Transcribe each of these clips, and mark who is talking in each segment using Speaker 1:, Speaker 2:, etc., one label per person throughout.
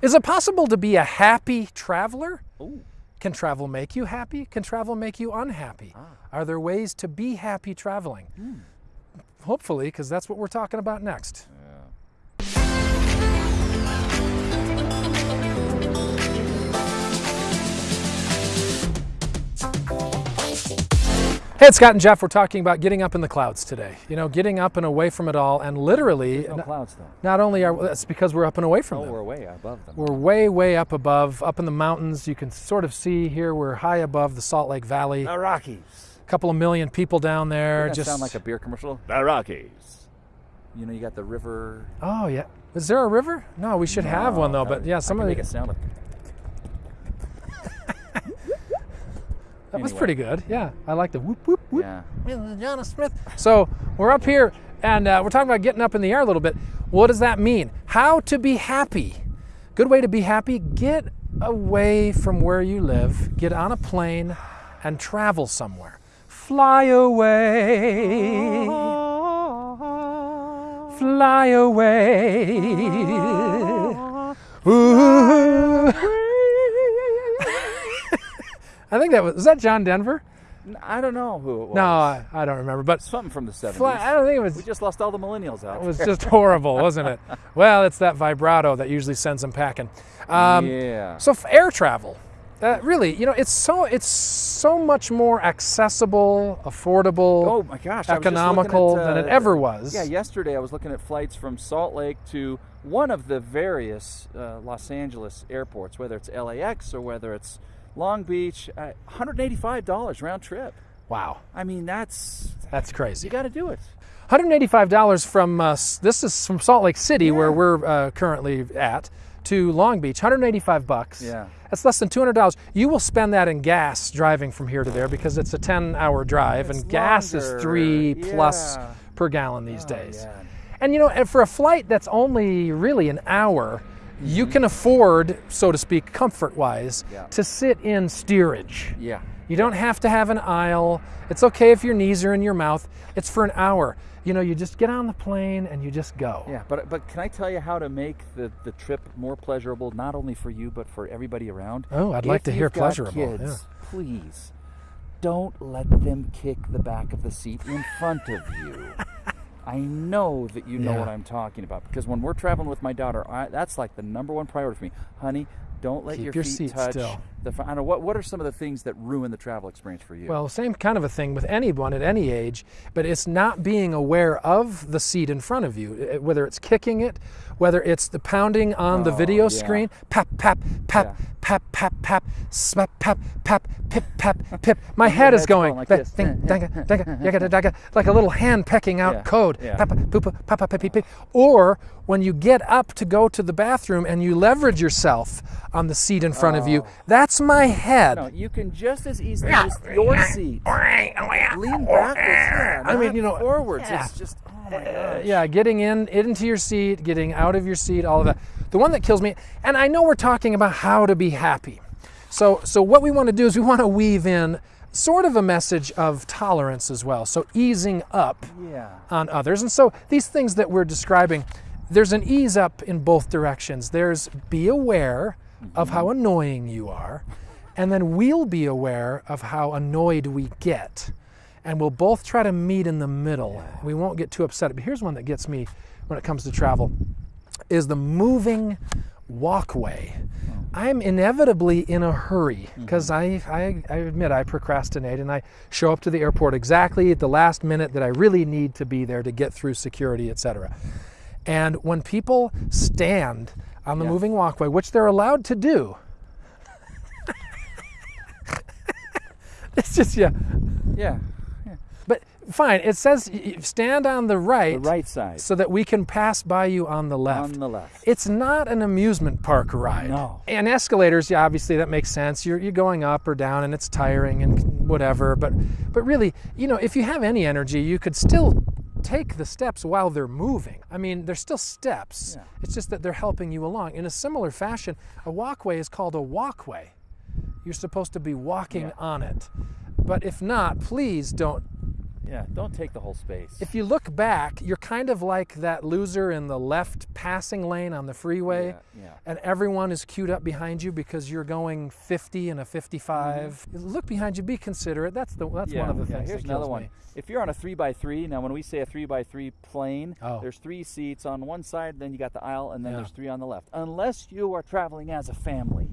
Speaker 1: Is it possible to be a happy traveler?
Speaker 2: Ooh.
Speaker 1: Can travel make you happy? Can travel make you unhappy? Ah. Are there ways to be happy traveling? Hmm. Hopefully, because that's what we're talking about next. Hey, it's Scott and Jeff. We're talking about getting up in the clouds today. You know, getting up and away from it all, and literally,
Speaker 2: No
Speaker 1: n-
Speaker 2: clouds though.
Speaker 1: not only are that's because we're up and away from
Speaker 2: Oh,
Speaker 1: them.
Speaker 2: we're way above them.
Speaker 1: We're way, way up above, up in the mountains. You can sort of see here we're high above the Salt Lake Valley.
Speaker 2: The Rockies.
Speaker 1: A couple of million people down there.
Speaker 2: Doesn't
Speaker 1: just
Speaker 2: sound like a beer commercial? The Rockies. You know, you got the river.
Speaker 1: oh yeah. Is there a river? No, we should have one though. But yeah, some
Speaker 2: I
Speaker 1: of
Speaker 2: can
Speaker 1: the,
Speaker 2: make it sound like
Speaker 1: that was pretty good. Yeah, I like the whoop whoop whoop.
Speaker 2: yeah.
Speaker 1: John Smith. So we're up here and uh, we're talking about getting up in the air a little bit. What does that mean? How to be happy? Good way to be happy: get away from where you live, get on a plane, and travel somewhere. Fly away. Fly away. Ooh. I think that was was that John Denver?
Speaker 2: I don't know who it was.
Speaker 1: No, I, I don't remember. But
Speaker 2: something from the 70s.
Speaker 1: fly, I don't think it was.
Speaker 2: we just lost all the millennials out.
Speaker 1: It was just horrible, wasn't it? Well, it's that vibrato that usually sends them packing. Um,
Speaker 2: yeah.
Speaker 1: So air travel, uh, really, you know, it's so it's so much more accessible, affordable,
Speaker 2: Oh my gosh! I was just looking
Speaker 1: economical
Speaker 2: at,
Speaker 1: than it
Speaker 2: uh,
Speaker 1: ever was.
Speaker 2: Yeah, yesterday I was looking at flights from Salt Lake to one of the various uh, Los Angeles airports, whether it's LAX or whether it's Long Beach. Uh, $185 round trip.
Speaker 1: Wow,
Speaker 2: I mean, that's
Speaker 1: that's crazy.
Speaker 2: you got to do it.
Speaker 1: $185 from uh, this is from Salt Lake City where we're uh, currently at to Long Beach. 185 bucks.
Speaker 2: Yeah.
Speaker 1: That's less than $200. You will spend that in gas driving from here to there because it's a 10-hour drive
Speaker 2: It's
Speaker 1: and gas is 3
Speaker 2: Yeah.
Speaker 1: per gallon these
Speaker 2: Oh,
Speaker 1: days.
Speaker 2: yeah.
Speaker 1: And you know, and for a flight that's only really an hour, you can afford, so to speak, comfort wise.
Speaker 2: Yeah.
Speaker 1: to sit in steerage.
Speaker 2: Yeah.
Speaker 1: You don't have to have an aisle. It's okay if your knees are in your mouth. It's for an hour. You know, you just get on the plane and you just go.
Speaker 2: Yeah, but but can I tell you how to make the, the trip more pleasurable, not only for you but for everybody around?
Speaker 1: Oh, I'd like to hear pleasurable,
Speaker 2: Kids,
Speaker 1: yeah.
Speaker 2: please don't let them kick the back of the seat in front of you. I know that you know
Speaker 1: Yeah.
Speaker 2: what I'm talking about because when we're traveling with my daughter, I, that's like the number one priority for me, honey. Don't let
Speaker 1: Keep
Speaker 2: your,
Speaker 1: your
Speaker 2: feet
Speaker 1: seat
Speaker 2: touch
Speaker 1: still.
Speaker 2: The. I don't know what. What are some of the things that ruin the travel experience for you?
Speaker 1: Well, same kind of a thing with anyone at any age, but it's not being aware of the seat in front of you, eh, whether it's kicking it, whether it's the pounding on the
Speaker 2: Oh,
Speaker 1: video
Speaker 2: yeah.
Speaker 1: screen, pap, pap, pap,
Speaker 2: Yeah.
Speaker 1: pap, pap, pap, slap, pap, pap, pip, pap, pip. My head is going
Speaker 2: like this.
Speaker 1: ding, danga, danga, yaga, daga, like a little hand pecking out
Speaker 2: Yeah,
Speaker 1: code.
Speaker 2: yeah.
Speaker 1: Papa, poopa, papa, pipi, pip. Or when you get up to go to the bathroom and you leverage yourself on the seat in front of you, that's my head.
Speaker 2: no, you can just as easily use your seat. Lean backwards. Yeah,
Speaker 1: I mean, you know,
Speaker 2: forwards.
Speaker 1: yeah.
Speaker 2: It's just. Oh my
Speaker 1: Uh,
Speaker 2: gosh.
Speaker 1: yeah, getting in into your seat, getting out of your seat, all of that. The one that kills me, and I know we're talking about how to be happy. So, so what we want to do is we want to weave in sort of a message of tolerance as well. So easing up
Speaker 2: Yeah.
Speaker 1: on others. And so these things that we're describing, there's an ease up in both directions. There's be aware of how mm-hmm. annoying you are, and then we'll be aware of how annoyed we get. And we'll both try to meet in the middle. We won't get too upset. But here's one that gets me when it comes to travel is the moving walkway. Oh. I'm inevitably in a hurry mm-hmm. because I, I, I admit I procrastinate and I show up to the airport exactly at the last minute that I really need to be there to get through security, etc. And when people stand on the
Speaker 2: Yeah.
Speaker 1: moving walkway, which they're allowed to do, it's just, yeah.
Speaker 2: Yeah.
Speaker 1: But fine, it says stand on the right,
Speaker 2: The right side.
Speaker 1: so that we can pass by you on the left.
Speaker 2: On the left.
Speaker 1: It's not an amusement park ride.
Speaker 2: No.
Speaker 1: And escalators, yeah, obviously that makes sense. You're, you're going up or down and it's tiring and whatever. But but really, you know, if you have any energy, you could still take the steps while they're moving. I mean, they're still steps.
Speaker 2: Yeah.
Speaker 1: It's just that they're helping you along. In a similar fashion, a walkway is called a walkway. You're supposed to be walking
Speaker 2: Yeah.
Speaker 1: on it. But if not, please don't
Speaker 2: Yeah, don't take the whole space.
Speaker 1: If you look back, you're kind of like that loser in the left passing lane on the freeway,
Speaker 2: yeah, yeah.
Speaker 1: and everyone is queued up behind you because you're going 50 and a 55. Mm-hmm. Look behind you, be considerate. That's the that's
Speaker 2: yeah,
Speaker 1: one of the things.
Speaker 2: Here's another one.
Speaker 1: me.
Speaker 2: If you're on a three by three, now when we say a three by three plane,
Speaker 1: Oh.
Speaker 2: there's three seats on one side, then you got the aisle, and then there's three on the left. Unless you are traveling as a family,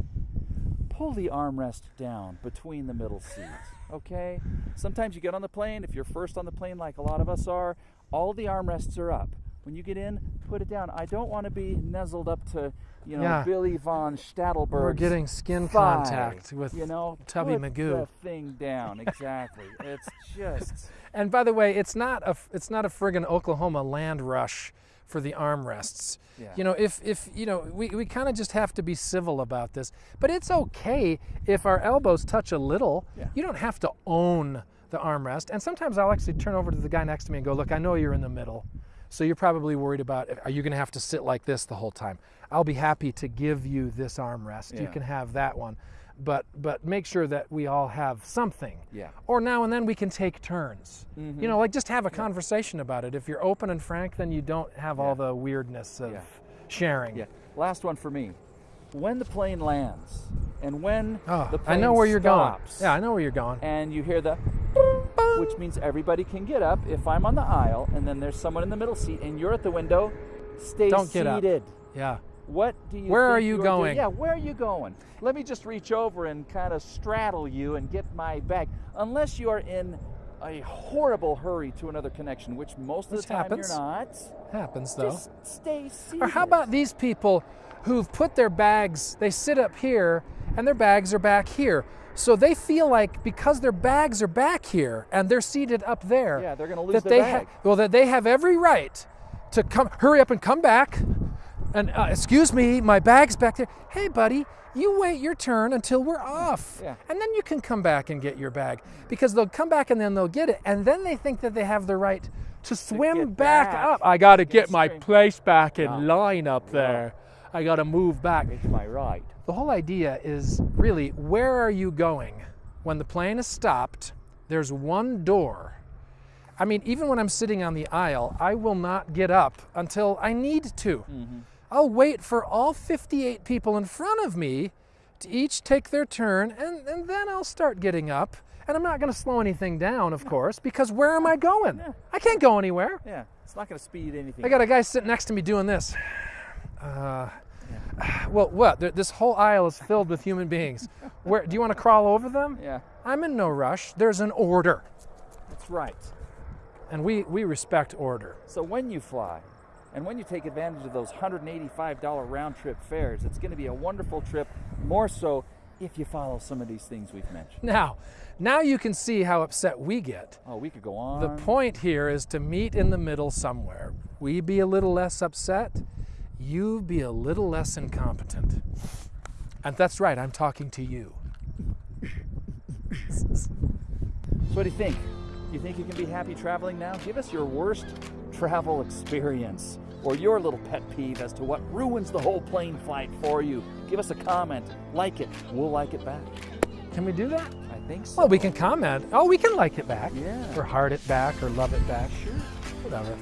Speaker 2: pull the armrest down between the middle seats. Okay? Sometimes you get on the plane, if you're first on the plane like a lot of us are, all the armrests are up. When you get in, put it down. I don't want to be nuzzled up to, you know,
Speaker 1: Yeah.
Speaker 2: Billy von Stadtelberg.
Speaker 1: We're getting skin
Speaker 2: thigh,
Speaker 1: contact with
Speaker 2: you know,
Speaker 1: Tubby
Speaker 2: put
Speaker 1: Magoo.
Speaker 2: the thing down. Exactly. it's just
Speaker 1: And by the way, it's not a it's not a friggin' Oklahoma land rush for the armrests.
Speaker 2: Yeah.
Speaker 1: You know, if if you know, we, we kind of just have to be civil about this. But it's okay if our elbows touch a little.
Speaker 2: Yeah.
Speaker 1: You don't have to own the armrest. And sometimes I'll actually turn over to the guy next to me and go, "Look, I know you're in the middle." So you're probably worried about are you going to have to sit like this the whole time? I'll be happy to give you this armrest. You can have that one. But but make sure that we all have something.
Speaker 2: Yeah.
Speaker 1: Or now and then we can take turns.
Speaker 2: Mm-hmm.
Speaker 1: You know, like just have a conversation about it. If you're open and frank, then you don't have all the weirdness of
Speaker 2: Yeah.
Speaker 1: sharing.
Speaker 2: Yeah. Last one for me. When the plane lands and when
Speaker 1: Oh,
Speaker 2: the
Speaker 1: I know where you're
Speaker 2: stops,
Speaker 1: going. Yeah, I know where you're going.
Speaker 2: and you hear the which means everybody can get up if I'm on the aisle and then there's someone in the middle seat and you're at the window, stay
Speaker 1: Don't get up.
Speaker 2: seated.
Speaker 1: Yeah.
Speaker 2: What do you
Speaker 1: Where are you going?
Speaker 2: doing? Yeah, where are you going? Let me just reach over and kind of straddle you and get my bag. Unless you are in a horrible hurry to another connection, which most of the time
Speaker 1: happens.
Speaker 2: you're not.
Speaker 1: Happens though.
Speaker 2: Just stay seated.
Speaker 1: Or how about these people who've put their bags, they sit up here and their bags are back here. So they feel like because their bags are back here and they're seated up there,
Speaker 2: Yeah, they're gonna lose
Speaker 1: that
Speaker 2: their
Speaker 1: they
Speaker 2: bag.
Speaker 1: well that they have every right to come hurry up and come back. And uh, excuse me, my bag's back there. Hey, buddy, you wait your turn until we're off,
Speaker 2: Yeah.
Speaker 1: and then you can come back and get your bag because they'll come back and then they'll get it, and then they think that they have the right to swim
Speaker 2: get
Speaker 1: back,
Speaker 2: back.
Speaker 1: up. I got to
Speaker 2: Get
Speaker 1: get my place back in
Speaker 2: Yeah.
Speaker 1: line up there. I got to move back.
Speaker 2: It's my right.
Speaker 1: The whole idea is really where are you going? When the plane is stopped, there's one door. I mean, even when I'm sitting on the aisle, I will not get up until I need to. I'll wait for all 58 people in front of me to each take their turn, and, and then I'll start getting up. And I'm not going to slow anything down, of course, because where am I going? I can't go anywhere.
Speaker 2: Yeah, it's not going to speed anything.
Speaker 1: I got a guy sitting next to me doing this. Uh, well, what? Th- This whole aisle is filled with human beings. Where do you want to crawl over them?
Speaker 2: Yeah,
Speaker 1: I'm in no rush. There's an order,
Speaker 2: that's right.
Speaker 1: and we we respect order.
Speaker 2: So when you fly, and when you take advantage of those $185 round trip fares, it's going to be a wonderful trip. More so if you follow some of these things we've mentioned.
Speaker 1: Now, now you can see how upset we get.
Speaker 2: Oh, we could go on.
Speaker 1: The point here is to meet in the middle somewhere. We be a little less upset, you be a little less incompetent. And that's right, I'm talking to you.
Speaker 2: So what do you think? You think you can be happy traveling now? Give us your worst travel experience or your little pet peeve as to what ruins the whole plane flight for you. Give us a comment. Like it. We'll like it back.
Speaker 1: Can we do that?
Speaker 2: I think so.
Speaker 1: Well, we can comment. Oh, we can like it back.
Speaker 2: Yeah.
Speaker 1: Or heart it back or love it back.
Speaker 2: Sure.
Speaker 1: Whatever.